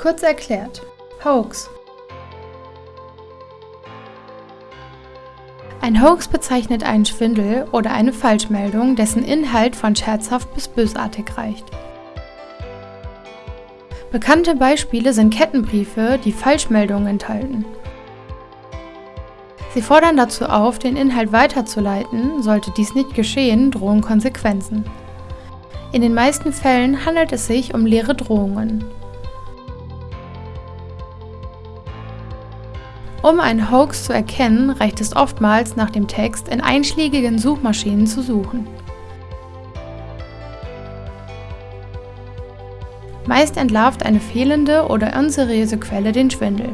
Kurz erklärt. Hoax. Ein Hoax bezeichnet einen Schwindel oder eine Falschmeldung, dessen Inhalt von scherzhaft bis bösartig reicht. Bekannte Beispiele sind Kettenbriefe, die Falschmeldungen enthalten. Sie fordern dazu auf, den Inhalt weiterzuleiten, sollte dies nicht geschehen, drohen Konsequenzen. In den meisten Fällen handelt es sich um leere Drohungen. Um einen Hoax zu erkennen, reicht es oftmals, nach dem Text in einschlägigen Suchmaschinen zu suchen. Meist entlarvt eine fehlende oder unseriöse Quelle den Schwindel.